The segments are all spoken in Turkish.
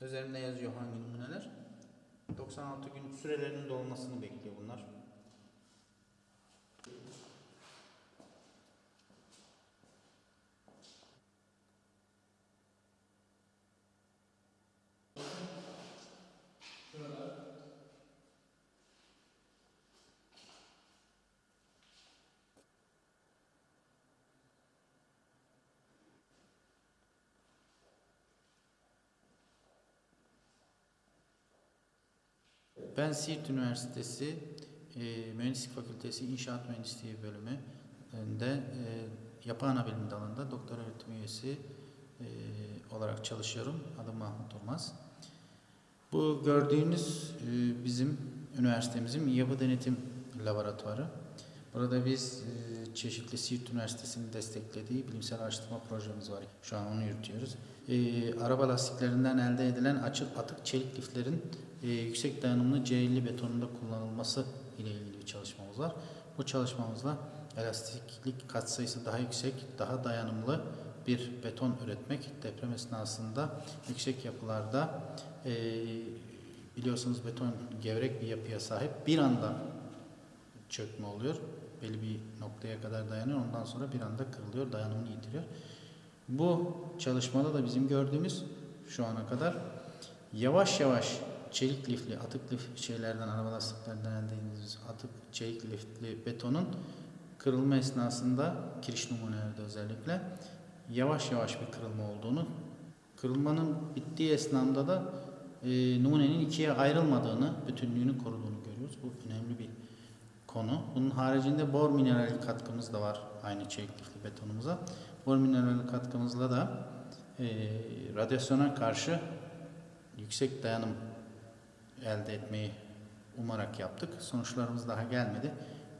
Üzerinde yazıyor hangi numuneler. 96 gün sürelerinin dolmasını bekliyor bunlar. Ben Siirt Üniversitesi e, Mühendislik Fakültesi İnşaat Mühendisliği bölümünde e, yapı ana bilim dalında doktor öğretim üyesi e, olarak çalışıyorum. Adım Mahmut Olmaz. Bu gördüğünüz e, bizim üniversitemizin yapı denetim laboratuvarı. Burada biz e, çeşitli Siirt Üniversitesi'nin desteklediği bilimsel araştırma projemiz var. Şu an onu yürütüyoruz. E, araba lastiklerinden elde edilen açık atık çelik liflerin e, yüksek dayanımlı C50 betonunda kullanılması ile ilgili bir çalışmamız var. Bu çalışmamızla elastiklik katsayısı daha yüksek, daha dayanımlı bir beton üretmek deprem esnasında yüksek yapılarda e, biliyorsunuz beton gevrek bir yapıya sahip bir anda çökme oluyor. Belli bir noktaya kadar dayanıyor. Ondan sonra bir anda kırılıyor, dayanımını yitiriyor. Bu çalışmada da bizim gördüğümüz şu ana kadar yavaş yavaş çelik lifli, atık lif şeylerden, araba lastiklerinden elde ettiğimiz atık çelik lifli betonun kırılma esnasında kiriş numunelerde özellikle yavaş yavaş bir kırılma olduğunu, kırılmanın bittiği esnada da e, numunenin ikiye ayrılmadığını, bütünlüğünü koruduğunu görüyoruz. Bu önemli bir konu. Bunun haricinde bor minerali katkımız da var aynı çelik lifli betonumuza. Bor minerali katkımızla da e, radyasyona karşı yüksek dayanım elde etmeyi umarak yaptık. Sonuçlarımız daha gelmedi.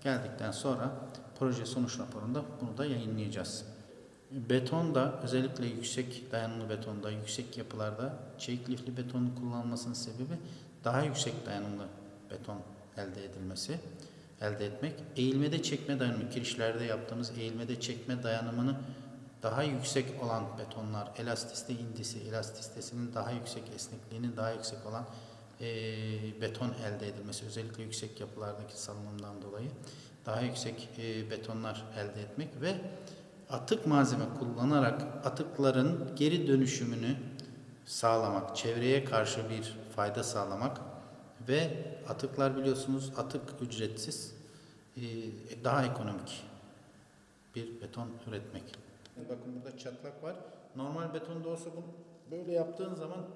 Geldikten sonra proje sonuç raporunda bunu da yayınlayacağız. Betonda özellikle yüksek dayanımlı betonda, yüksek yapılarda çelik lifli betonun kullanılmasının sebebi daha yüksek dayanımlı beton elde edilmesi, elde etmek. Eğilmede çekme dayanımı, kirişlerde yaptığımız eğilmede çekme dayanımını daha yüksek olan betonlar, elastisite indisi, elastistesinin daha yüksek, esnekliğinin daha yüksek olan e, beton elde edilmesi, özellikle yüksek yapılardaki salınımdan dolayı daha yüksek e, betonlar elde etmek ve atık malzeme kullanarak atıkların geri dönüşümünü sağlamak, çevreye karşı bir fayda sağlamak ve atıklar biliyorsunuz atık ücretsiz e, daha ekonomik bir beton üretmek. Bakın burada çatlak var. Normal betonda olsa bunu böyle yaptığın zaman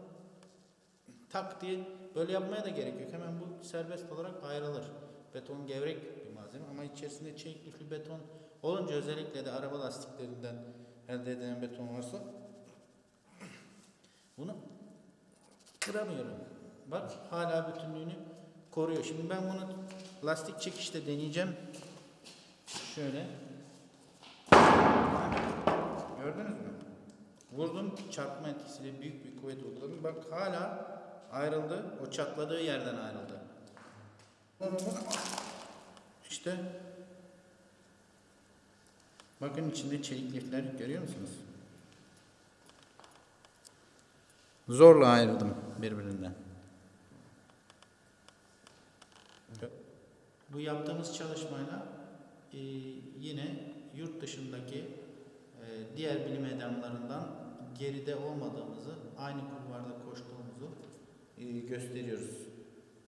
tak diye böyle yapmaya da gerek yok. Hemen bu serbest olarak ayrılır. Beton gevrek bir malzeme ama içerisinde çelik lifli beton olunca özellikle de araba lastiklerinden elde edilen beton varsa bunu kıramıyorum. Bak hala bütünlüğünü koruyor. Şimdi ben bunu lastik çekişte deneyeceğim. Şöyle. Gördünüz mü? Vurdum çarpma etkisiyle büyük bir kuvvet uyguladım. Bak hala ayrıldı. O çatladığı yerden ayrıldı. İşte bakın içinde çelik lifler görüyor musunuz? Zorla ayırdım birbirinden. Bu yaptığımız çalışmayla e, yine yurt dışındaki e, diğer bilim adamlarından geride olmadığımızı, aynı kulvarda koştuğumuzu e, gösteriyoruz.